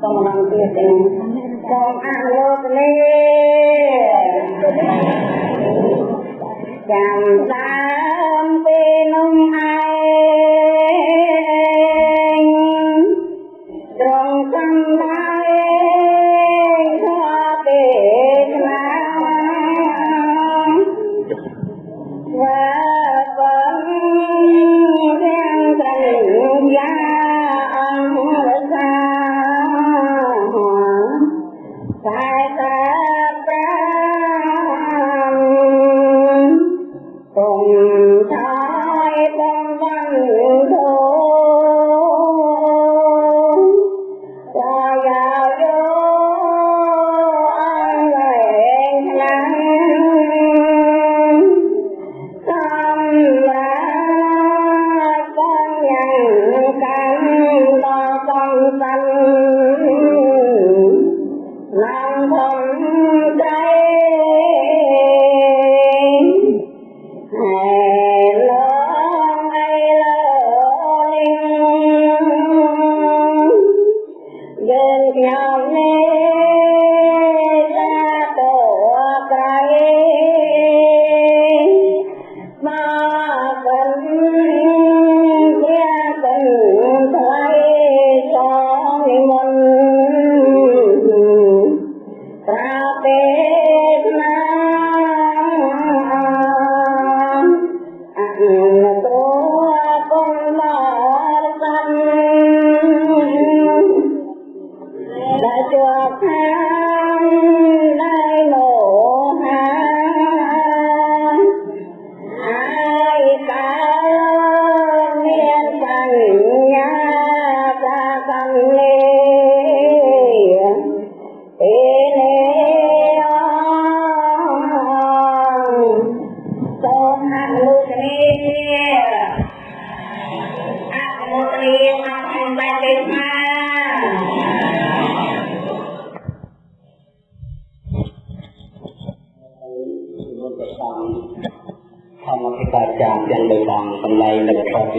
សូមបានទៀតទេសូមអនុមោទនាចាំដើមពេលនោះឯ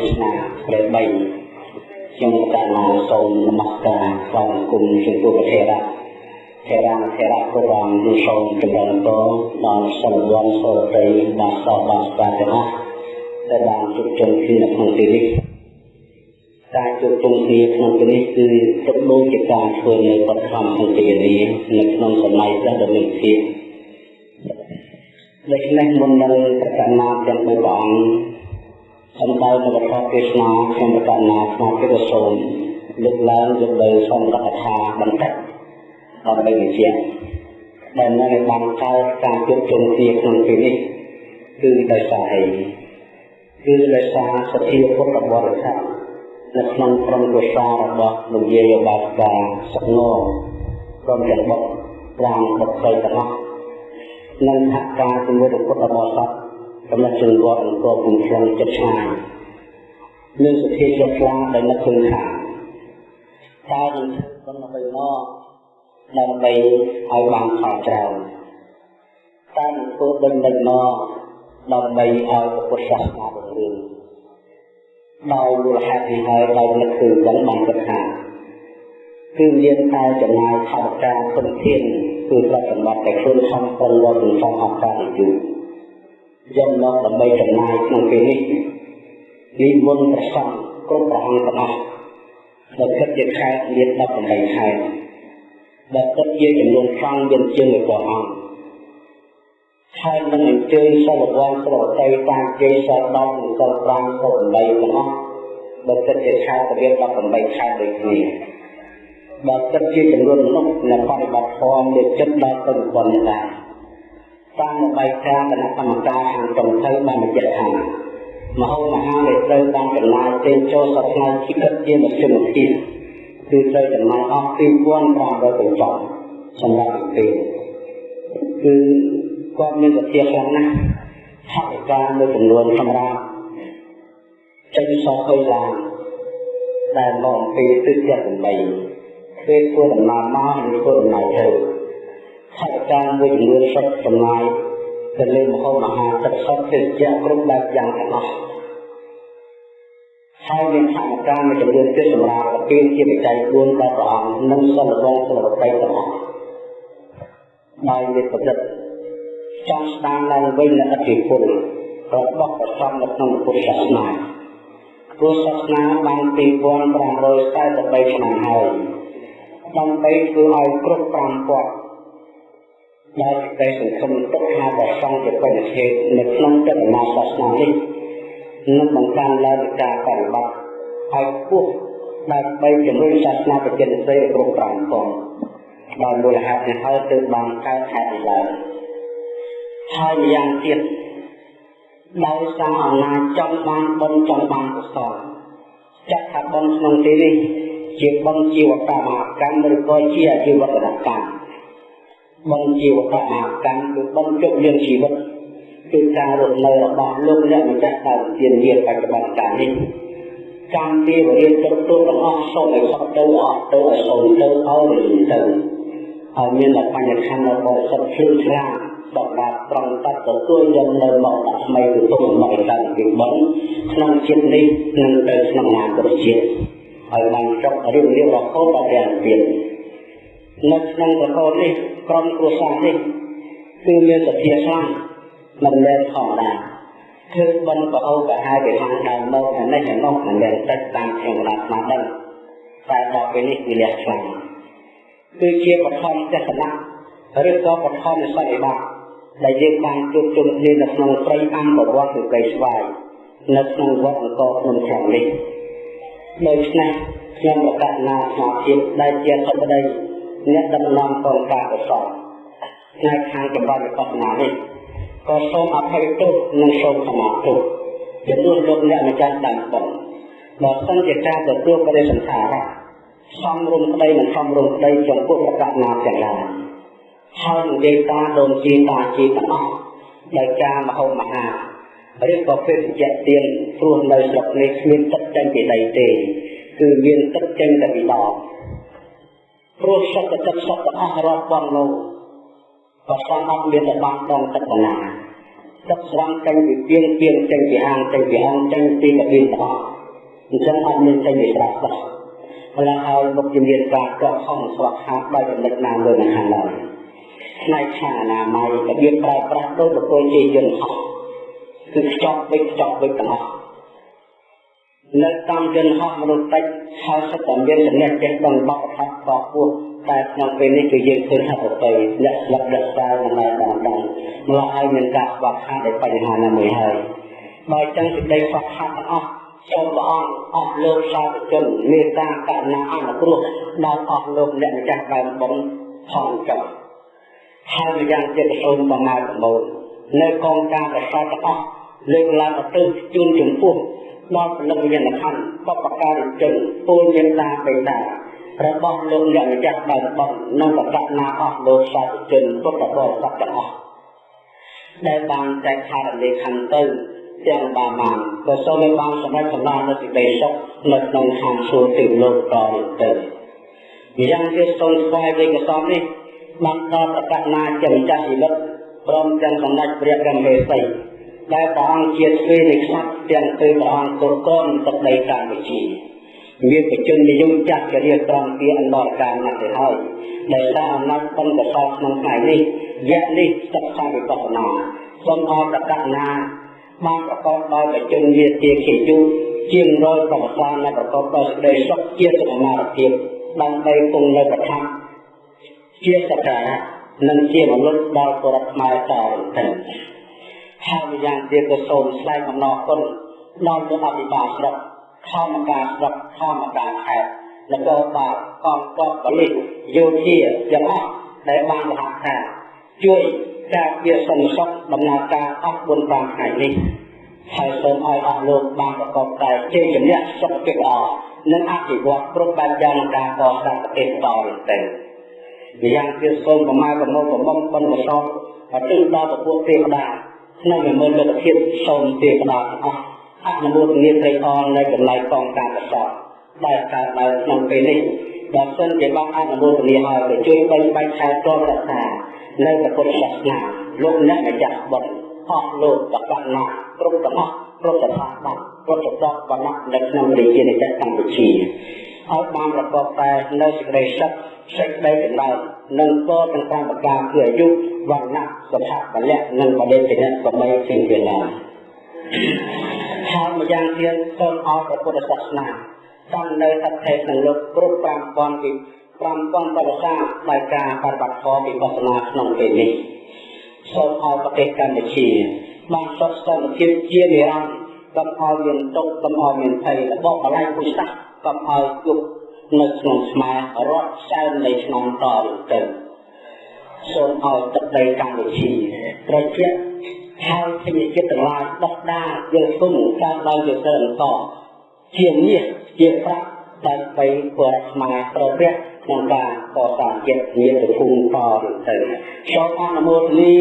ទស្សនាព្រះ3ខ្ញុំកណ្ណាសូមនមស្ការស្វាគមន៍ចំពោះព្រះធរៈធរៈធរៈគ្រប់អង្គនឹងសូមចម្រើនពរដល់សិលវ័នសូត្រីបានសពបានស្វាទាំងអស់ដែលបានជួបជុំគ្នានៅក្នុងទីនេះការជួបជុំគ្នាក្នុងទីនេះគឺទុកដូចជាការធ្វើនៅបទធម្មសង្ឃានីនៅក្នុងសម័យព្រះដ៏មានភាពដូច្នេះមុននឹងប្រកាសណាទាំងបីព្រះអង្គ សំដៅនៅប្រកាសទេសនាខ្ញុំប្រកាសណាក្នុងព្រះសូមលើកឡើងយកទៅសូមរកថាបន្តិចដើម្បីវិជាដែលនៅបានកើតការជួបជុំគ្នាក្នុងពេលនេះគឺដោយសារអីគឺដោយសារសទ្ធាពុទ្ធបរិស័ទនៅក្នុងក្រុមគ្រួសាររបស់លោកយាយបាស្កាសុខងក្រុមទាំងបុត្រ5បុត្រស្រីទាំងអស់និងសហការជាមួយពុទ្ធបរិស័ទ កំណត់ជើងវត្តអង្គរគុំខ្លងចិត្តឆ្ងាយមានសទ្ធាជ្រះថ្លាដែលនឹកឃើញថាតើនឹងធ្វើដើម្បីមកដើម្បីឲ្យបានផលច្រើនតើនឹងធ្វើដឹងដឹងមកដើម្បីឲ្យពុទ្ធសាសនារុងរឿងដោយមូលហេតុនេះហើយដោយនឹកឃើញចឹងបានគិតថាគឺមានតែចំណាយថវិកាធនធានគឺទ្រព្យសម្បត្តិដែលខ្លួនខំប្រឹងរកសន្សំអស់កាលយូរ យកមកដើម្បីចំណាយក្នុងពេលនេះនិមន្តព្រះសង្ឃគ្រប់ព្រះអង្គទាំងអស់ដែលគិតជាខែមាន18ខែដែលគិតជាចំនួនសង្ឃមានជាងព្រះអង្គហើយនឹងអញ្ជើញសិលវ័នស្រតីតាមជ័យសិល10និងសិល5សិល8ទាំងអស់ដែលគិតជាខែទៅរៀប18ខែដូចគ្នាបើគិតជាចំនួនមនុស្សនៅបរិបត្តិធម៌មានចិត្តដល់ទៅប៉ុណ្ណេះដែរ តាមរបាយការណ៍គណៈកម្មការខាងចុងទៅបានបញ្ជាក់ថាមហោមហាដែលត្រូវបានចំណាយចេញចូលសប្តាហ៍ជីវិតជាមធ្យមភាពគឺត្រូវចំណាយអស់2500កញ្ចក់សម្រាប់ពេលគឺគាត់មានវិទ្យាខ្លាំងណាស់ថវិកាមួយចំនួនសម្រាប់ចេញសោះហុយឡានដែលមកអំពីទិសទាំង8ពេលធ្វើដំណើរមកនិងធ្វើដំណើរទៅ ថវិកាមួយចំនួនសុទ្ធចំណាយទៅលើមហោមហាទឹកសុទ្ធទេសចគ្រប់បែបយ៉ាងទាំងអស់ហហើយមានធម្មការមួយចំនួនទៀតសម្រាប់ប្រទានជាបច្ច័យ4ដល់ព្រះអង្គនិងសិលវងសិលប្រតិទាំងអស់ដោយមានប្រព្រឹត្តចង់ស្ដារឡើងវិញនូវអធិពលរបស់ព្រះសង្ឃនៅក្នុងពុទ្ធសាសនាព្រោះសាសនាបាន2543ឆ្នាំហើយដើម្បីធ្វើឲ្យគ្រប់ 5ពាត់ដែលតែសង្គមទុកថាព្រះសង្ឃជាបញ្ញហេតុនៅក្នុងចតនាសាសនានេះនឹងបង្កើនឡើងការបប្រតិបត្តិឲ្យខ្ពស់ដើម្បីជំរុញសាសនាប្រជានិស័យគ្រប់5ពាត់ដោយមូលហេតុនេះហើយទើបបានកើតហេតុនេះឡើងហើយម្យ៉ាងទៀតដោយសារអំណាចចង់បានបុណ្យចង់បានកុសលចាត់ថាបុណ្យក្នុងទីនេះជាបុណ្យជីវកម្មកម្មឬក៏ជាអាជីវកម្ម បុណ្យជីវកម្មកម្មគឺបុណ្យជប់លៀងជីវិតគឺការរស់នៅរបស់លោកអ្នកម្ចាស់ដើមទានយាបច្ចុប្បន្នកាលនេះកម្មពីវរៀនគ្រប់ទូទាំងអស់សូមឲ្យខុសទៅអស់ទៅឲ្យសូមទៅឲ្យទៅហើយមានតែបញ្ញខណ្ឌរបស់សុទ្ធភ្លឺឆ្លាតសម្រាប់ត្រង់តទទួលយកនៅមកដាក់ថ្មីទៅទុំមកដល់ពីបុណ្យក្នុងជាតិនេះនិងទៅក្នុងអនាគតជាតិហើយបានចប់រៀបរៀងរហូតដល់ព្រះទៀត នៅក្នុងប្រកបនេះក្រុមគ្រួសារនេះគឺមានសភាខ្លាំងមិនមែនធម្មតាគឺបនប្រអោកាហើយពីខាងដើមមកអានេះឯនោះមិនមែនតិចតាមខ្ញុំណាត់ស្មារតីតែដល់ពេលនេះវាលះខ្លាំងគឺជាបឋមទស្សនៈឬក៏បឋមនិស័យបាក់ដែលយើងបានជួបជុំគ្នានៅក្នុងព្រៃអង្គប្រវត្តិគឺកៃស្វាយនៅក្នុងវត្តអង្គរភ្នំខាងនេះដូច្នេះខ្ញុំប្រកាសណាស្មារតីដែលជាធម្មតី អ្នកដំណំកងការកសលថ្ងៃខាងចម្រើនវិបស្សនានេះក៏សូមអភ័យទោសនិងសូមខមាទោសចំនួនលោកអ្នកម្ចាស់ដើមបងបើសិនជាការទទួលបរិសន្ធារៈសំរុំក្តីនិងសំរុំក្តីចំពោះប្រកាសណាទាំងឡាយហើយនិយាយតាដូនជាតាជាទាំងអស់ដោយការមហោមហាឬក៏ពេលជាទៀនព្រោះនៅស្រុកនេះគ្មានទឹកចេញពីដីទេគឺមានទឹកចេញតែពីដប ព្រោះសត្វទឹកសត្វទាំងអស់រាប់ពាន់លោកក៏សំអត់មានតែបានដងទឹកបណ្ណាទឹកស្រង់ចេញពីពីងពីងចេញពីអាងចេញពីអង្គចេញពីកាបៀនទាំងអស់អញ្ចឹងអត់មានចេញពីស្រះសោះម្ល៉េះហើយមកជំនាញការកក់ខំស្វាក់ហាត់ដោយចំណិតណាលើនៅខាងឡើយផ្នែកខាងអនាម័យរបៀបប្រើប្រាស់ដោយប្រគល់ជាយន្តហោះគឺខ្ចប់វិចខ្ចប់វិចទាំងអស់ នៅតាមយន្តហោះមនុស្សតិចហើយសិតតែមានចំណេះចេះដឹងបបថាបបពោះតែក្នុងពេលនេះគឺយើងឃើញថាប្រតិអ្នកស្លាប់ដឹកសារមិនដែលបានដឹងម្ល៉េះហើយមានការស្វាក់ខាតដោយបញ្ហាណាមួយហើយបើចឹងសេចក្តីស្វាក់ខាតទាំងអស់សូមព្រះអង្គអស់លោកសាធុជនមេត្តាករុណាអនុគ្រោះដល់អស់លោកអ្នកម្ចាស់ដើមបុណ្យផងចុះហើយម្យ៉ាងទៀតសូមបំណើប្រមូលនៅកងការកសោទាំងអស់លើកឡើងទៅជូនចំពោះ ដល់ពលិវិញ្ញាណខណ្ឌបបការិជនពលមានតាបេតារបស់លោកអ្នកម្ចាស់ដើមបុណ្យនិងបកណាអស់លោកសាធុជនពុទ្ធបរិស័ទទាំងអស់ដែលបានតែខារលេខខណ្ឌទៅទាំងបាមានក៏សូមឲ្យបានសម្រេចសំណងនៅសេចក្តីសុខនៅក្នុងឋានសួគ៌ទេវលោកតទៅយ៉ាងទៀតសូមស្វែងរកកសំនេះបានដល់ប្រកាសណាជាម្ចាស់ជីវិតព្រមទាំងសម្ដេចព្រះកមេសី ដែលព្រះអង្គជាស្រីនៃខ្សាត់ទាំងទៅព្រះអង្គគ្រប់គ្រងទឹកដីកម្ពុជាមានបជននិយមចាស់ជារៀបត្រង់ពីអន្តរកាលណាស់ទៅហើយដែលសារអំណាចបុណ្យកសលក្នុងថ្ងៃនេះយៈនេះសិក្សាវិបស្សនាសូមអរប្រកាសណាបានប្រកបដោយបជនវាទាខិយូជាងរយប្រវត្តិសាស្ត្រនៃប្រកបដោយសេចក្តីសុខជាសមាធិភាពដើម្បីគង់នៅប្រថាជាសក្ការៈនិងជាមនុស្សដល់គោរពខ្មែរតទៅ ហើយម្យ៉ាងទៀតក៏សូមស្លែងអំណរគុណដល់លោកអភិបាលស្រុកធម្មការស្រុកធម្មការខេត្តនគរបាលកងទ័ពបលិសយោធាទាំងអស់ដែលបានសហការជួយការពារសន្តិសុខដំណើរការអស់4 5ថ្ងៃនេះហើយសូមឲ្យអស់លោកបានប្រកបតែជ័យជំនះសុខភាពល្អនិងអភិវឌ្ឍគ្រប់បែបយ៉ាងការកសាងប្រទេសតទៅម្យ៉ាងទៀតសូមប្រមាប្រមូលប្រមុំបុណ្យកុសលឲ្យទិញដល់ពពួកទេវតា ក្នុងវិមលលោកធាតុសូមទេវតាទាំងអស់អនុមោទនាត្រីអននៅកន្លែងកងការកុសលដែលកើតឡើងក្នុងពេលនេះបើសិនជាបានអនុមោទនាហើយទៅជួយបិណ្ឌបាច់ខែតររដ្ឋានៅពុទ្ធសាសនាលោកអ្នកម្ចាស់បុណ្យអស់លោកបកណាគ្រប់ទាំងអស់គ្រប់ស្ថាប័នគ្រប់សពវណ្ណៈនៅក្នុងរាជាណាចក្រកម្ពុជា ឲ្យបានប្រកបតែនៅសេចក្តីសុខសេចក្តីចម្រើននិងពរទាំងតាមប្រការគឺអាយុវណ្ណៈសុភៈពលៈនិងបដិសេនៈសម្បៃជាងវាឡើយហើយម្យ៉ាងទៀតសូមឲ្យព្រះពុទ្ធសាសនាតាមនៅអត្ថេក្នុងលោកគ្រប់5000ពី5000បរិសាដោយការបប្រតិបត្តិធម៌វិបស្សនាក្នុងពេលនេះសូមឲ្យប្រទេសកម្ពុជាបានសុខសន្តិភាពជានិរន្តរ៍កុំឲ្យមានទុក្ខកុំឲ្យមានភ័យរបបបលែងពុសាស កុំឲ្យជួបនៅក្នុងស្មារត់សែននៃឆ្នាំតទៅសូមឲ្យទឹកដីកម្ពុជាត្រជាក់ហើយធម្មជាតិទាំងឡាយដោះដាយល់គុំតាមដោយយល់ទៅបន្តជាមាសជាប្រាក់តែបីពលរដ្ឋខ្មែរប្រព្រឹត្តក្នុងការកសាងជាតិមានទៅភូមិតទៅសូមអនុមោទនា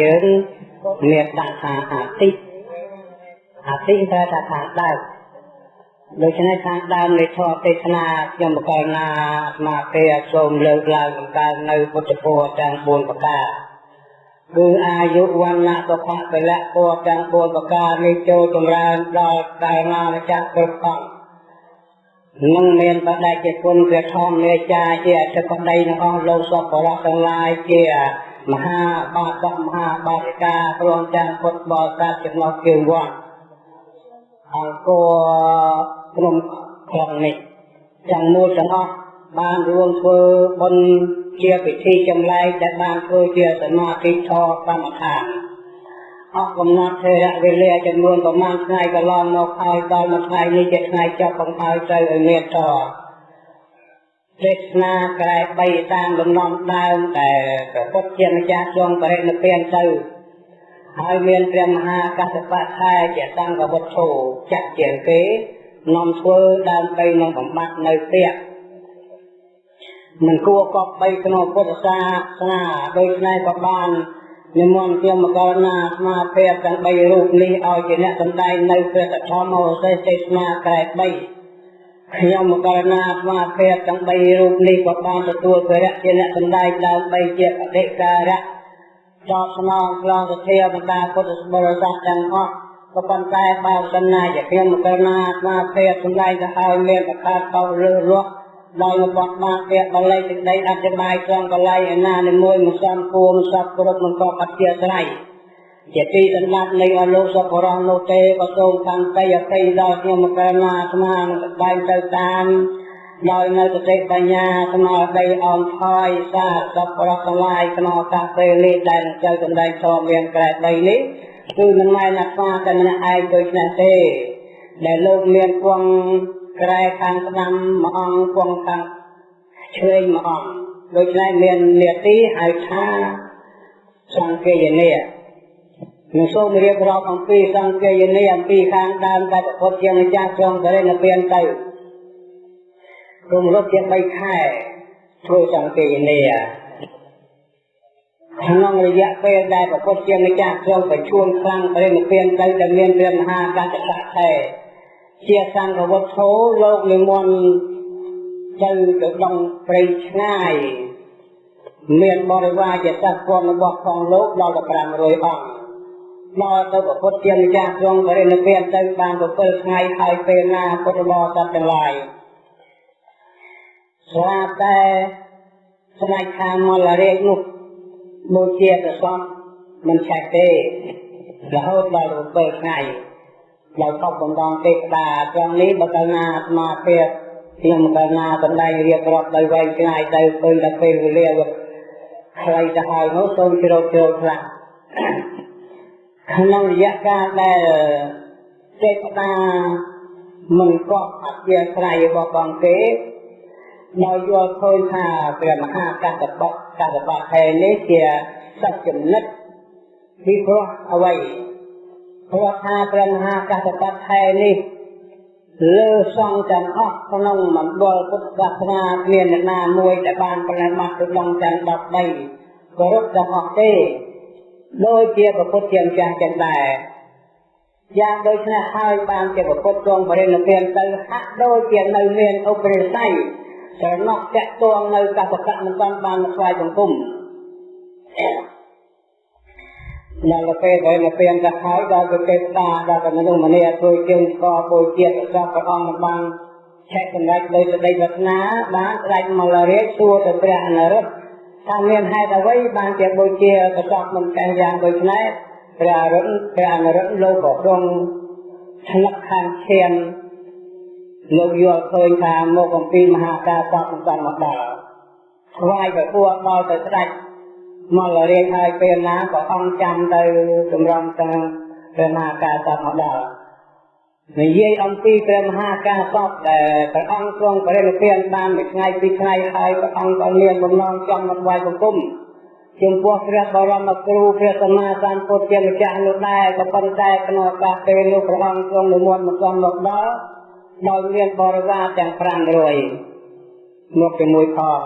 យើងមានដាក់ថាអាទិអាទិតែថាខាងដើមដូច្នេះខាងដើមនៃធម៌ទេសនាខ្ញុំបកលណាស្មារតីសូមលើកឡើងបង្កើននៅពុទ្ធពរទាំង4ប្រការគឺអាយុវណ្ណៈសុខៈពលៈពរទាំង4ប្រការនេះចូលចម្រើនដល់ដល់ណាម្ចាស់គ្រប់អង្គនឹងមានបដិជាគុណព្រះធម្មមេចាជាអធិបតីនៅអស់លោកសពរៈទាំងឡាយជា មហាបាតមហាបាតិកាព្រមទាំងពុទ្ធបរិស័ទចំណុះជើងវត្តអង្គរក្រុមក្រុមនេះទាំងមូលទាំងអស់បានរួមធ្វើបុណ្យជាពិធីចម្លែកដែលបានធ្វើជាសមាធិធម៌កម្មដ្ឋានអស់កំណត់ធរៈវេលាចំនួនប្រមាណថ្ងៃកន្លងមកហើយដល់មួយថ្ងៃនេះជាថ្ងៃចប់បង្ហើយត្រូវឲ្យមានត ទេសនាក្រែ3តាមលំនាំដើមតែព្រះពុទ្ធជាម្ចាស់ទ្រង់បរិនិព្វានទៅហើយមានព្រះមហាកសបៈថែជាសង្ឃវត្ថុចាក់ជាងគេនាំធ្វើដើម្បីនឹងបំបត្តិនៅទៀតមិនគួរកប់បីក្នុងពុទ្ធសាសនាដូច្នេះក៏បាននិមន្តជាមកលណាស្មារតីទាំង3រូបនេះឲ្យជាអ្នកសម្ដែងនៅព្រះធម្មឱសេសទេសនាក្រែ3 ខ្ញុំមកករណាស្មារតីទាំង3រូបនេះក៏បានទទួលព្រះរៈជាអ្នកសម្ដែងដើម្បីជាបដិការៈចោតស្នងខ្លងសធាបណ្ដាពុទ្ធបរិស័ទទាំងអស់ក៏ប៉ុន្តែបើសំណាជាខ្ញុំមកករណាស្មារតីសម្ដែងទៅឲ្យមានប្រកាសតលើរស់ដោយរបស់បានពាក្យបល័យសេចក្តីអធិប្បាយត្រង់កល័យឯណានិមួយមិនសំគួរមិនសពគ្រប់មិនក៏អធិស្រ័យ ជាទីដណ្ដាប់នៃអលោកសពរងនោះទេក៏សូមខាងតីអតីដល់ខ្ញុំមកែណាស្មានឹងបែងទៅតាមដោយនៅសតិបញ្ញាស្មារតីអមថយសាសពរទាំងឡាយក្នុងឱកាសពេលនេះដែលចៅសម្ដែងធម៌មានក្រែ3នេះគឺមិនមែនអាស្មាតែម្នាក់ឯងដូចនេះទេដែលលោកមានពងក្រែខាងស្ដាំមួយអង្គពងខាងឆ្វេងមួយអង្គដូច្នេះមាននេតិហៅថាសង្កេយនី នឹងសូមរៀបរាប់អំពីសង្កេយនីអំពីខាងដើមដែលពុទ្ធជាម្ចាស់ទ្រង់បរិនិព្វានទៅរំលឹកជា3ខែធ្វើសង្កេយនីក្នុងរយៈពេលដែលព្រះពុទ្ធជាម្ចាស់ទ្រង់ប្រជួនខ្លាំងបរិនិព្វានទៅដែលមានព្រះមហាកតសៈថែជាសង្ឃវត្ថុលោកនិមន្តទៅទៅដងព្រៃឆ្ងាយមានបរិវារជាសត្វពន្ធរបស់ផងលោកដល់500អង្គ មកទៅប្រពុតជាម្ចាស់ទ្រង់បរិនិព្វានទៅបាន7ថ្ងៃហើយពេលណាពុទ្ធបរិស័ទទាំងឡាយស្រាប់តែស្ដេចខាងមលរាជនោះដូចជាប្រសពមិនឆេះទេរហូតដល់7ថ្ងៃដោយកប់បំដងទេវតាត្រង់នេះបើកាលណាអាត្មាភាពខ្ញុំកាលណាបណ្ដៃរៀបរាប់ដោយវែងឆ្ងាយទៅឃើញតែពេលវេលាខ្លីទៅហើយនោះសូមជ្រោកជ្រោកខ្លះ ក្នុងរយៈកាលដែលទេវតាមិនកប់អធិស្រ័យរបស់បងទេដោយយល់ឃើញថាព្រះមហាកតបៈកតបៈហេនេះជាសត្វចំណិតពីព្រោះអ្វីព្រោះថាព្រះមហាកតបៈហេនេះលើសង្ឃទាំងអស់ក្នុងមណ្ឌលពុទ្ធសាសនាគ្មានអ្នកណាមួយដែលបានប្រណិប័តទៅដល់ទាំង13គោរពទាំងអស់ទេ ដូចជាពុទ្ធជាម្ចាស់ចឹងដែរយ៉ាងដូចនេះហើយបានជាពុទ្ធទ្រង់បរិនិព្វានទៅហាក់ដូចជានៅមានឧបរិស័យស្រណោះតាក់ទងនៅកសកៈមិនបានបានស្វ័យសង្គមដល់ពេលដែលនៅពេលទៅហើយដល់ទៅទេវតាដល់ទៅមនុស្សម្នាធ្វើជើងស្គរពុយជាតិសពព្រះអង្គបានឆែកសម្រេចដោយសេចក្តីប្រាថ្នាបានស្ដេចមករាជសួរទៅព្រះអនុរុទ្ធ ថាមានហេតុអ្វីបានជាបូជាប្រសពមិនកែយ៉ាងដូចនេះព្រះអរុណព្រះអនុរុទ្ធលោកក៏ទ្រង់ឆ្លឹកខាងឈានលោកយល់ឃើញថាមកអំពីមហាការសពមិនបានមកដល់ស្វាយទៅពួរដល់ទៅស្ដេចមករៀនហើយពេលណាក៏អង្គចាំទៅចម្រំតាមព្រះមហាការសពមកដល់ និយាយអំពីព្រះមហាការសពដែលព្រះអង្គទ្រង់បរិនិព្វានបានមួយថ្ងៃពីរថ្ងៃហើយព្រះអង្គក៏មានបំណងចង់មកថ្វាយបង្គំចំពោះព្រះបរមគ្រូព្រះសម្មាសម្ពុទ្ធជាម្ចាស់នោះដែរក៏ប៉ុន្តែក្នុងឱកាសពេលនោះព្រះអង្គទ្រង់និមន្តមកសំមកដល់ដោយមានបរិវារទាំង500មកជាមួយផង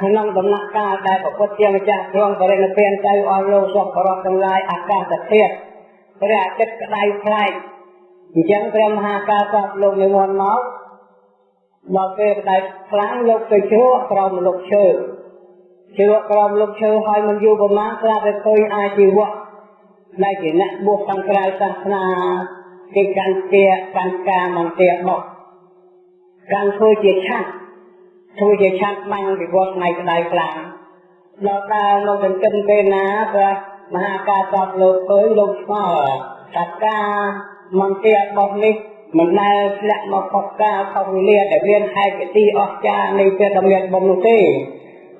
ក្នុងដំណាក់កាលដែលព្រះពុទ្ធជាម្ចាស់ទ្រង់បរិនិព្វានទៅអស់លោកសពបរតទាំងឡាយអាកាសធាតុព្រះអាទិត្យក្តៅខ្លាយ អញ្ចឹងព្រះមហាកាសពលោកនិមន្តមកដល់ពេលក្តៅខ្លាំងលោកទៅជ្រក់ក្រោមលោកឈើជ្រក់ក្រោមលោកឈើហើយមិនយូរប៉ុន្មានស្រាប់តែឃើញអាជីវៈដែលជាអ្នកបួសខាងក្រៅសាសនាគេកាន់ទាកាន់ការមិនទាបោះកាន់ធ្វើជាឆាត់ធ្វើជាឆាត់បាញ់ពីវត្តថ្ងៃក្តៅខ្លាំងដល់ដើរមកចិញ្ចឹមពេលណាព្រះមហាការតបលោកឃើញលោកស្គាល់ថាការ មិនទាបោះនេះមិនដែលធ្លាក់មកផុសការខុសវេលាដែលមានហេតុទីអស្ចារ្យនៃព្រះធម្មបំនោះទេ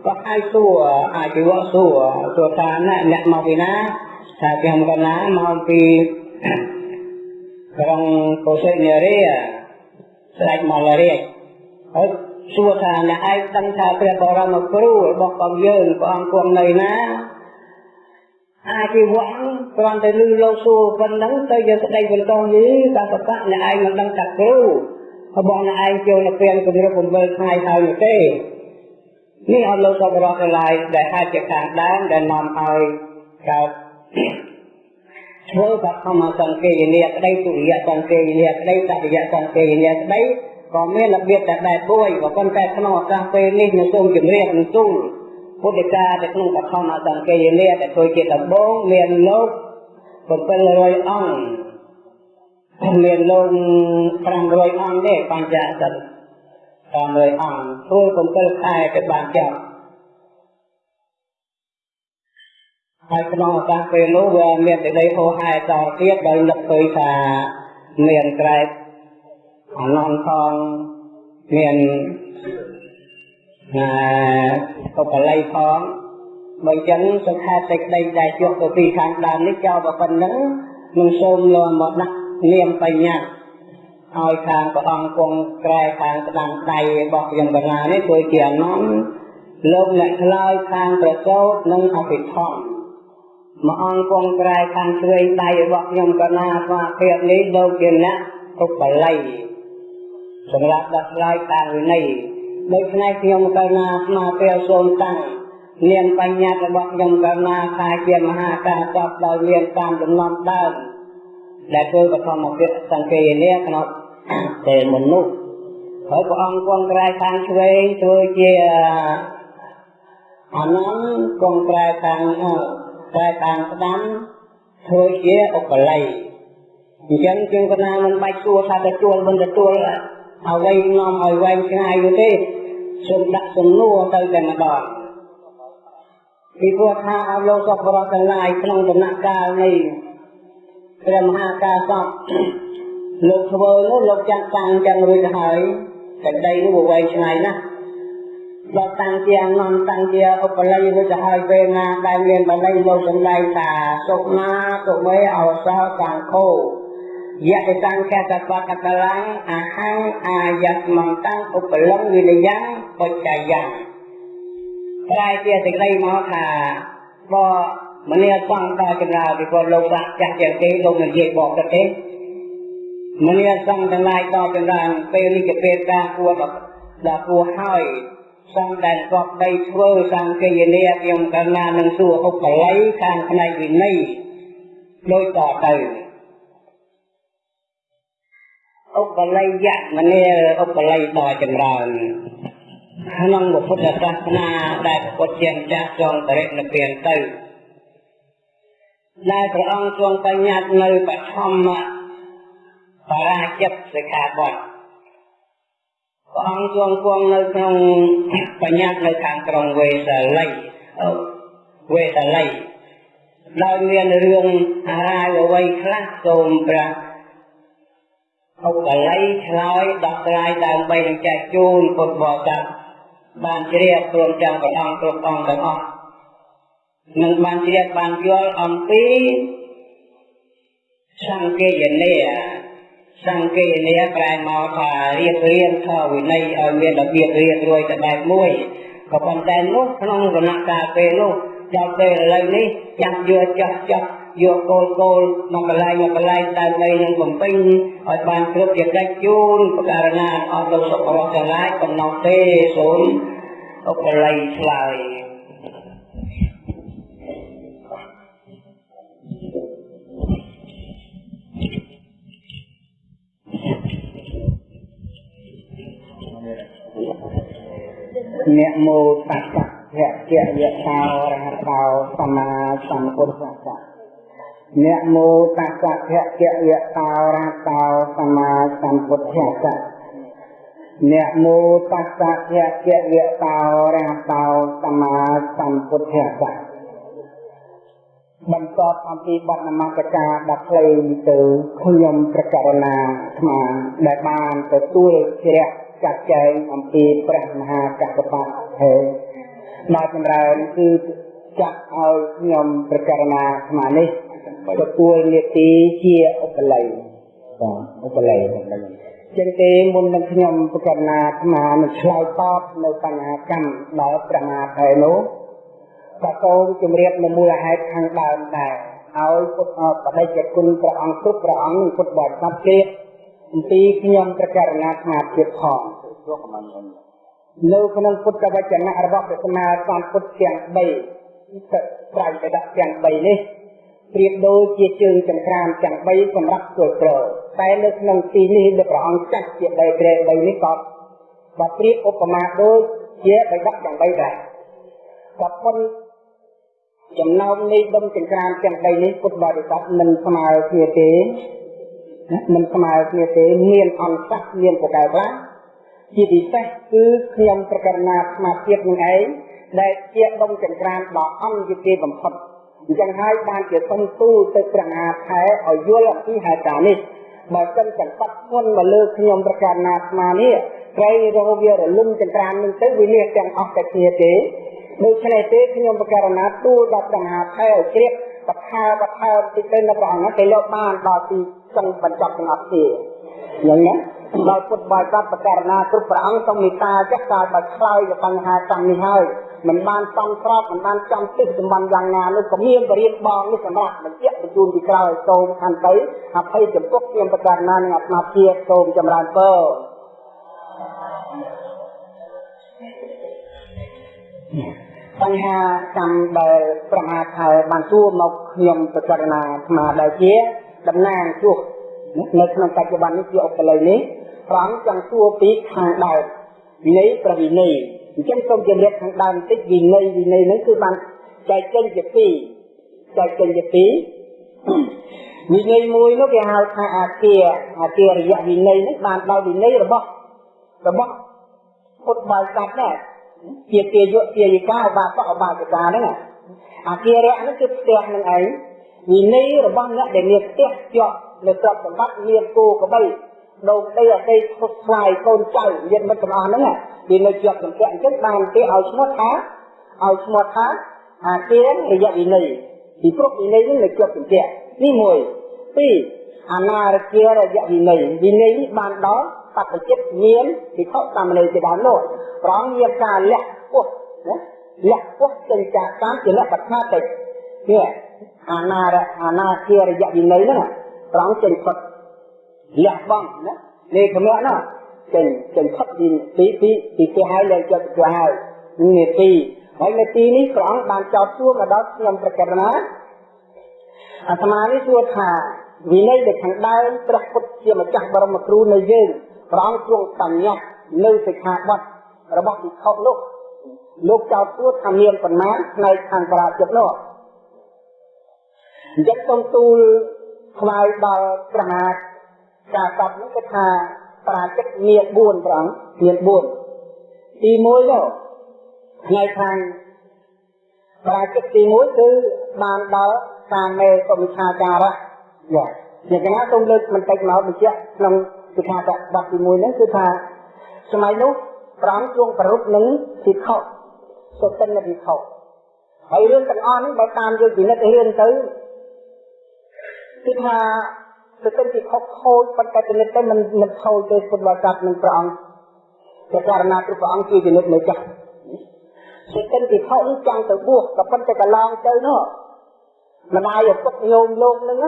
ក៏ឲ្យសួរអាជីវៈសួរសួរថាអ្នកមកពីណាថាខ្ញុំកណាមកពីក្រុងកុសិនារីស្ដេចមករាជហើយសួរថាអ្នកឯងដឹងថាព្រះបរមគ្រូរបស់កងយើងព្រះអង្គគង់នៅណា អាជីវៈគ្រាន់តែលឺលោកសួរប៉ុណ្ណឹងទៅយកស្ដីបន្តយីតាបកៈអ្នកឯងមិនដឹងថាគ្រូរបស់អ្នកឯងចូលនៅពេលគម្រប់7ថ្ងៃហើយទេនេះអត់លោកសពរកឡាយដែលអាចជាខាងដើមដែលនាំឲ្យកើតធ្វើបឋមសង្កេយនីក្តីទុរិយសង្កេយនីក្តីតតិយសង្កេយនីក្តីក៏មានរបៀបតែបែបមួយក៏ប៉ុន្តែក្នុងឱកាសពេលនេះនៅសូមជម្រាបនឹងទូល ពុទ្ធិកានៅក្នុងបឋមសង្កេយនីដែលធ្វើជាដំបូងមានលោក700អង្គមានលោក500អង្គទេបញ្ចសិទ្ធ500អង្គធ្វើ7ខែទៅបានចប់ហើយក្នុងឱកាសពេលនោះវាមានសេចក្តីហោហែតទៀតដោយនឹកឃើញថាមានក្រែកអនន្តផងមាន ណាកបល័យផងបើអញ្ចឹងសង្ខេបសេចក្តីដែលជួបទៅពីខាងដើមនេះចោលប៉ុណ្ណឹងនឹងសូមលំមកដាក់នាមបញ្ញាឲ្យខាងព្រះអង្គគង់ក្រែខាងស្ដាំដៃរបស់ខ្ញុំកណានេះគឺជាអនន្តលោកអ្នកឆ្លើយខាងប្រសូតនិងអភិធម្មមួយអង្គគង់ក្រែខាងឆ្វេងដៃរបស់ខ្ញុំកណាស្មាភាពនេះលោកជាអ្នកទុបល័យសម្រាប់ដោះស្រាយខាងវិន័យ ដូច្នេះខ្ញុំកណាស្មាពេលសូមតាំងនាមបញ្ញត្តិរបស់ខ្ញុំកណាថាជាមហាការសពដោយមានតាមដំណំដើមដែលធ្វើបឋមពាក្យសង្កេយនេះក្នុងពេលមុននោះហើយព្រះអង្គគង់ក្រែខាងឆ្វេងធ្វើជាអនន្តគង់ក្រែខាងតែខាងស្ដាំធ្វើជាឧបល័យអញ្ចឹងជាងកណាមិនបាច់ទួថាទទួលមិនទទួលអ្វីនាំឲ្យវែងឆ្ងាយនោះទេ សូមដាក់សំណួរទៅតែម្ដងពីព្រោះថាអលោកសពរតទាំងឡាយក្នុងដំណាក់កាលនេះព្រះមហាការសពលោកធ្វើនោះលោកចាត់តាំងចឹងរួចទៅហើយតែដីនោះវែងឆ្ងាយណាស់ដល់តាំងជាអនន្តតាំងជាឧបល័យរួចទៅហើយពេលណាដែលមានបល័យលោកសំដែងថាសុណាសុមេអវសោសង្ឃោ យៈតាំងកតបកតលੰអហੰអាយតមន្តੰឧបលំវិនយ៉ាងបច្ចយ៉ាងប្រែជាសេចក្តីមកថាបមនីសង្ឃដល់ចរាពីគាត់លោកសាក់ចាស់ជាងគេលោកនិយាយបកទៅទេមនីសង្ឃទាំងឡាយដល់ចម្រើនពេលនេះជាពេលការគួរដល់គួរហើយសង្ឃដែលកប់ដីធ្វើសង្ឃេយនីខ្ញុំកណានឹងសួរឧបល័យខាងផ្នែកវិន័យដូចតទៅ ឧបល័យយៈមនីឧបល័យដល់ចម្រើនក្នុងពុទ្ធសាសនាដែលពុទ្ធជាម្ចាស់ចងបរិនិព្វានទៅដែលព្រះអង្គទ្រង់បញ្ញត្តិនៅបឋមបរាជិតសិក្ខាបទព្រះអង្គទ្រង់គង់នៅក្នុងបញ្ញត្តិនៅខាងក្រុងវេសាលីវេសាលីដោយមានរឿងអារាយអ្វីខ្លះសូមព្រះ ឧបល័យឆ្លើយដោះស្រាយដើម្បីនឹងចែកជូនពុទ្ធបរិស័ទបានជ្រាបព្រមទាំងព្រះអង្គគ្រប់អង្គទាំងអស់នឹងបានជ្រាបបានយល់អំពីសង្កេយនីសង្កេយនីប្រែមកថារៀបរៀងធម៌វិន័យឲ្យមានរបៀបរៀបរួយទៅបែបមួយក៏ប៉ុន្តែនោះក្នុងគណៈកាលពេលនោះដល់ពេលឥឡូវនេះចាំយកចាស់ចាស់ យកគោលគោលមកកន្លែងមកកន្លែងដើម្បីនឹងបំពេញឲ្យបានគ្រប់ជាកិច្ចជូនប្រការណាអស់លោកសុខរបស់ទាំងឡាយកំណត់ទេសូមឧបល័យឆ្លើយអ្នកមោតស្សៈភៈជៈយៈតោរហតោសម្មាសម្ពុទ្ធស្សៈ អ្នកមោតស្សៈភៈជៈយៈតោរហតោសម្មាសម្ពុទ្ធស្សៈអ្នកមោតស្សៈភៈជៈយៈតោរហតោសម្មាសម្ពុទ្ធស្សៈបន្តអំពីបទនមស្ការដ៏ខ្លីទៅខ្ញុំប្រកាសណាអាត្មាដែលបានទទួលជ្រះចាត់ចែងអំពីព្រះមហាកសបៈហេដល់ចម្រើនគឺចាត់ឲ្យខ្ញុំប្រកាសណាអាត្មានេះ ទទួលនេតិជាឧបល័យបាទឧបល័យចឹងទេមុននឹងខ្ញុំប្រកាសណាអាត្មានឹងឆ្លើយតបនៅបញ្ហាកម្មដល់ព្រះមហាថេរនោះក៏សូមជម្រាបនៅមូលហេតុខាងដើមដែរឲ្យពុទ្ធបដិជ្ជគុណព្រះអង្គគ្រប់ព្រះអង្គនិងពុទ្ធបរិស័ទទៀតអំពីខ្ញុំប្រកាសណាស្មារតីផងនៅក្នុងពុទ្ធវចនៈរបស់ព្រះសម្មាសម្ពុទ្ធទាំង3ត្រៃបដៈទាំង3នេះ ប្រៀបដូចជាជើងចង្ក្រានទាំង3សម្រាប់ធ្វើក្រតែនៅក្នុងទីនេះលោកព្រះអង្គចាត់ជាដីក្រែ3នេះក៏ក៏ប្រៀបឧបមាដូចជាបិដកទាំង3ដែរក៏ប៉ុន្តែចំណោមនៃដុំចង្ក្រានទាំង3នេះពុទ្ធបរិស័ទមិនស្មើគ្នាទេមិនស្មើគ្នាទេមានអន្តសមានប្រកែខ្លះជាពិសេសគឺខ្ញុំប្រកាសណាស្មារតីនឹងឯងដែលជាដុំចង្ក្រានដ៏អន្តរជាតិបំផុត អញ្ចឹងហើយបានជាសុំទូលទៅព្រះមហាថែឲ្យយល់អំពីហេតុការណ៍នេះបើសិនចង្កត់ធ្ងន់មកលើខ្ញុំប្រកាសណាស្មានេះត្រូវរកវារលំចង្ក្រាននឹងទៅវានេះទាំងអស់តែគ្នាទេដូច្នេះទេខ្ញុំប្រកាសណាទូលដល់ព្រះមហាថែឲ្យជ្រាបបថាបថាតិចទៅនៅព្រះអង្គទៅលោកបានដល់ទីចង់បញ្ចប់ទាំងអស់គ្នាយ៉ាងណាដល់ពុទ្ធបរិស័ទបករណាគ្រប់ព្រះអង្គសូមមេត្តាចេះតែបើឆ្លើយទៅបញ្ហាកម្មនេះហើយ មិនបានសំស្របមិនបានចំទិសសម្បត្តិយ៉ាងណានោះក៏មានបរិយាបងនេះសម្រាប់បញ្ជាក់បញ្ជូនពីក្រោយសូមខន្តីអភ័យចំពោះខ្ញុំបករណានិងអាត្មាភាពសូមចម្រើនពរបញ្ហាកម្មដែលប្រមាថហើយបានទួមកខ្ញុំបករណាអាត្មាដែលជាតំណាងជួបនៅក្នុងបច្ចុប្បន្ននេះជាឧបល័យនេះព្រះអង្គចង់សួរពីខាងដើមវិន័យប្រវិន័យ អញ្ចឹងសូមជម្រាបខាងដើមបន្តិចវិន័យវិន័យហ្នឹងគឺបានចែកចេញជាពីរចែកចេញជាពីរវិន័យមួយនោះគេហៅថាអាគារអាគាររយៈវិន័យនេះបានដល់វិន័យរបស់របស់ពុទ្ធបរិស័ទដែរជាទាយុទាយិកាឧបាសកឧបាសិកាហ្នឹងអាគារៈហ្នឹងគឺផ្ទះនឹងឯងវិន័យរបស់អ្នកដែលមានផ្ទះជាប់នៅទ្រព្យសម្បត្តិមានគោក្របី ដូកដីអតីតពុះស្វាយកូនចៅញាតិមិត្តទាំងអស់ហ្នឹងវានៅជាប់សង្កេតអញ្ចឹងបានគេឲ្យឈ្មោះថាឲ្យឈ្មោះថាអាទានរយៈវិន័យពីព្រោះវិន័យនេះនៅជាប់សង្កេតនេះមួយពីរអនារគារយៈវិន័យវិន័យនេះបានដល់សព្វចិត្តមានវិខសាមណេរជាដើមនោះប្រងមានការលះពោះណាលះពោះចេញចាកតាមជាលក្ខណៈតិចនេះអនារអនាគារយៈវិន័យហ្នឹងប្រងចេញផុត លះបង់ណានេះខមៈណាចេញចេញផុតពីពីពីពីគេហើយលែងចិត្តទៅហើយនេះទីហើយនៅទីនេះព្រះអង្គបានចោទសួរមកដល់ខ្ញុំប្រកាសណាអាត្មានេះសួរថាវិន័យដែលខាងដើមព្រះពុទ្ធជាម្ចាស់បរមគ្រូនៅយើងព្រះអង្គទ្រង់បញ្ញត្តិនៅសិក្ខាបទរបស់ភិក្ខុនោះលោកចោទសួរថាមានប៉ុន្មានផ្នែកខាងបរាជិតនោះអញ្ចឹងសូមទូលថ្វាយដល់ព្រះមហា ការតបនេះគឺថាបរាជិតមាន4ព្រះអង្គមាន4ទី1នោះផ្នែកខាងបរាជិតទី1គឺបានដល់សាមេសុវិខាចារៈយ៉ាជាកណាសូមលើកបន្តិចមកបញ្ជាក់ក្នុងសិក្ខាបទទី1ហ្នឹងគឺថាសម័យនោះព្រះអង្គទ្រង់ប្រពនឹងភិក្ខុសុទិនភិក្ខុហើយរឿងទាំងអស់នេះបើតាមយើងពិនិត្យរៀនទៅគឺថា សុទិនភិក្ខុខូចប៉ុន្តែពិនិត្យទៅមិនមិនខូចទេពុទ្ធបរិស័ទនឹងព្រះអង្គព្រះករណាព្រះអង្គជាពិនិត្យនៅចាស់សុទិនភិក្ខុនេះចង់ទៅបួសក៏ប៉ុន្តែកន្លងទៅនោះម្ដាយឪពុកញោមលោកនឹង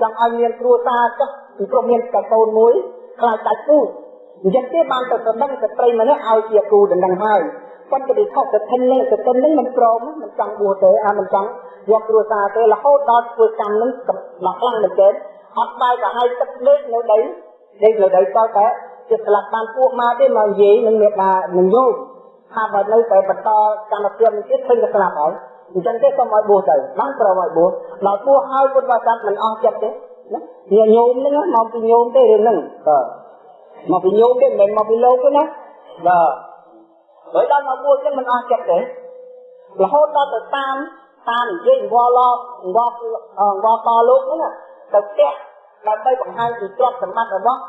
ចង់ឲ្យមានគ្រួសារចុះពីព្រោះមានកកូនមួយខ្លាចដាច់ពូជអញ្ចឹងទេបានទៅសម្ដឹងស្ត្រីម្នាក់ឲ្យជាគូដណ្ដឹងហើយប៉ុន្តែវិខុសទៅធិននឹងទៅធិននឹងមិនព្រមមិនចង់បួសទេអាមិនចង់យកគ្រួសារទេរហូតដល់ធ្វើកម្មនឹងដល់ខ្លាំងមែនទេ អត់បាយក៏ឲ្យទឹកលេខនៅដីលេខនៅដីតតែជាស្លាប់បានពួកមកទេមកនិយាយនឹងមេដានឹងយោថាបើនៅតែបន្តកម្មភាពនេះទៀតឃើញតែស្លាប់ហើយអញ្ចឹងទេសូមឲ្យបួសទៅបានប្រមឲ្យបួសដល់បួសឲ្យពុទ្ធបរិស័ទមិនអស់ចិត្តទេណាញោមហ្នឹងមកពីញោមទេរឿងហ្នឹងបាទមកពីញោមទេមិនមែនមកពីលោកទេណាបាទហើយដល់មកបួសចឹងមិនអស់ចិត្តទេរហូតដល់ទៅតាមតាមនិយាយវល់ឡវល់វល់តលោកហ្នឹងទៅផ្ទះ ដើម្បីបង្ហាញពីទ្រព្យសម្បត្តិរបស់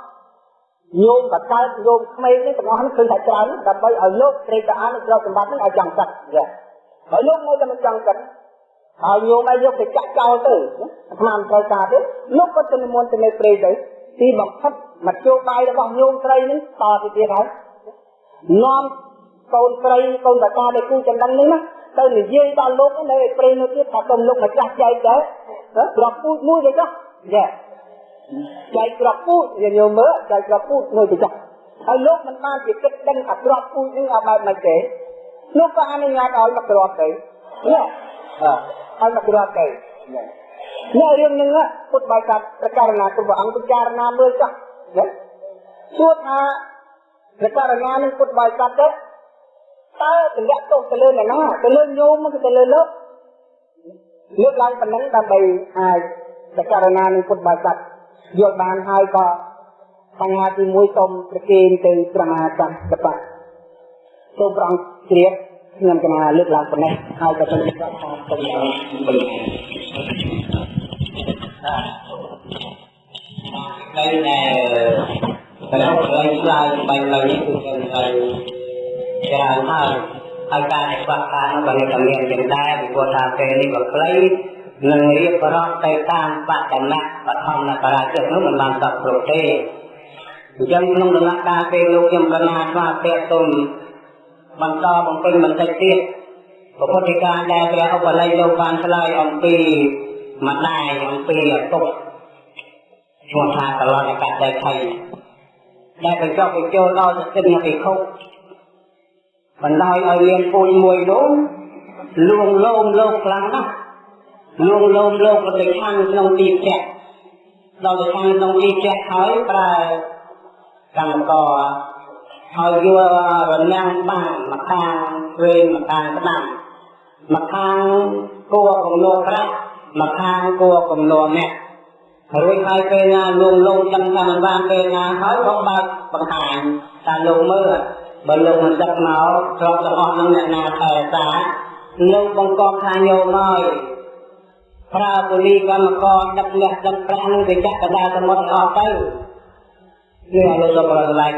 ញោមបកើតញោមក្មេងនេះទាំងអស់នេះឃើញថាច្រើនដើម្បីឲ្យលោកត្រេកអរនឹងទ្រព្យសម្បត្តិនេះឲ្យចង់សឹកយ៉ាហើយលោកនៅតែមិនចង់សឹកហើយញោមឲ្យយកទៅចាក់ចោលទៅអាត្មាមិនត្រូវការទេលោកក៏ទៅនិមន្តទៅនៅព្រៃទៅទីបំផុតមធ្យោបាយរបស់ញោមស្រីនេះតទៅទៀតហើយនាំកូនស្រីកូនតាតាដែលគូចណ្ដឹងនេះណាទៅនិយាយដល់លោកនៅឯព្រៃនោះទៀតថាកុំលោកម្ចាស់ចែកទៅក្របពូជមួយទៅចុះយ៉ា ចែកក្របពូជយើងញោមមើលចែកក្របពូជមួយទៅចុះហើយលោកមិនបានជាគិតដឹងថាក្របពូជនេះឲ្យបែបម៉េចទេលោកក៏អនុញ្ញាតឲ្យមកក្របទៅយ៉ាឲ្យមកក្របទៅនៅរឿងហ្នឹងពុទ្ធបាយកាត់ប្រការណាព្រះអង្គពិចារណាមើលចុះណាសួរថាប្រការណានឹងពុទ្ធបាយកាត់ទៅតើតម្លាក់ទោសទៅលើអ្នកណាទៅលើញោមទៅលើលោកលើកឡើងប៉ុណ្ណឹងដើម្បីអាចប្រការណានឹងពុទ្ធបាយកាត់ យល់បានហើយក៏បញ្ហាទី1សូមប្រគេនទៅព្រះមហាក្សត្របៈសូមប្រងជ្រាបខ្ញុំកណាលើកឡើងប៉ុណ្ណេះហើយក៏សូមប្រាប់ថាសូមបន្ត đây là cái đó là slide bằng lời những cuộc đời thầy và mà ai ta phát ta nó bằng cầm miệng hiện đại vì cô ta kê đi vào play នឹងរៀ បរាប់ទៅតាមបដនៈបឋមបរាជិកនោះមិនបានសពគ្រប់ទេអញ្ចឹងក្នុងដំណាក់កាលពេលលោកខ្ញុំកណាស្វាពៈទុំបន្តបំពេញបន្តិចទៀតពុទ្ធិកាដែលព្រះឧបល័យលោកបានឆ្លើយអំពីម្ដាយអំពីឪពុកឈ្មោះថាកលនកតដែលថៃដែលបញ្ចុះបញ្ចូលដល់សតិភិក្ខុបណ្ដោយឲ្យមានពូជមួយនោះលួងលោមលោកខ្លាំងណាស់ លួងលោមលោកក៏ទៅខាងក្នុងទីផ្ទះដល់ទៅខាងក្នុងទីផ្ទះហើយប្រើកម្មករហើយយករនាំងបានមកខាងវេនមកខាងស្ដាំមកខាងគួរកំណោប្រាក់មកខាងគួរកំណោអ្នករួចហើយពេលណាលងលងដឹងថាមិនបានពេលណាហើយក៏បើកបង្ហាញថាលោកមើលបើលោកមិនដឹកមកទ្រព្យទាំងអស់នឹងអ្នកណាថែរក្សាលោកបង្កប់ថាញោមហើយ ប្រើពូលីកម្មករដឹកលះដឹកប្រាក់នឹងទៅចាក់កដាសមុទ្រអស់ទៅនេះឲ្យលោកប្រកបឡើង